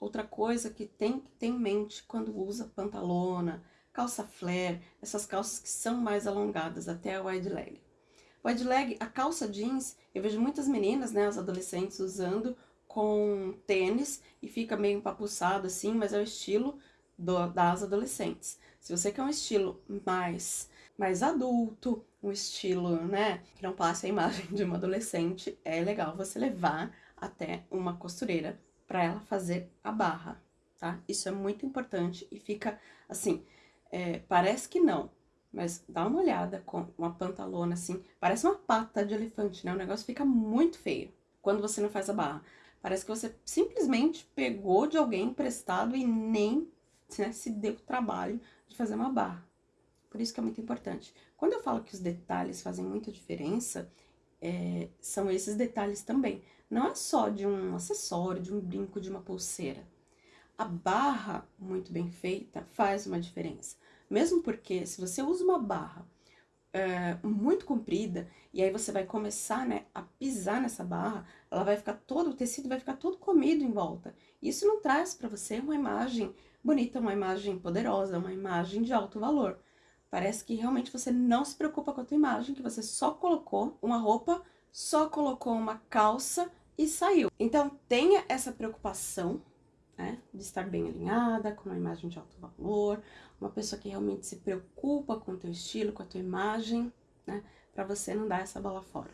outra coisa que tem que ter em mente quando usa pantalona, calça flare, essas calças que são mais alongadas, até a wide leg. Wide leg, a calça jeans, eu vejo muitas meninas, né, as adolescentes usando com tênis e fica meio empapuçado assim, mas é o estilo do, das adolescentes. Se você quer um estilo mais, mais adulto, um estilo, né, que não passe a imagem de uma adolescente, é legal você levar até uma costureira para ela fazer a barra, tá? Isso é muito importante e fica assim, é, parece que não, mas dá uma olhada com uma pantalona assim, parece uma pata de elefante, né? O negócio fica muito feio quando você não faz a barra. Parece que você simplesmente pegou de alguém emprestado e nem né, se deu o trabalho de fazer uma barra. Por isso que é muito importante. Quando eu falo que os detalhes fazem muita diferença, é, são esses detalhes também. Não é só de um acessório, de um brinco, de uma pulseira. A barra muito bem feita faz uma diferença. Mesmo porque se você usa uma barra é, muito comprida, e aí você vai começar, né, a pisar nessa barra, ela vai ficar todo, o tecido vai ficar todo comido em volta. Isso não traz para você uma imagem bonita, uma imagem poderosa, uma imagem de alto valor. Parece que realmente você não se preocupa com a tua imagem, que você só colocou uma roupa, só colocou uma calça e saiu. Então, tenha essa preocupação, né, de estar bem alinhada, com uma imagem de alto valor, uma pessoa que realmente se preocupa com o teu estilo, com a tua imagem, né, pra você não dar essa bola fora.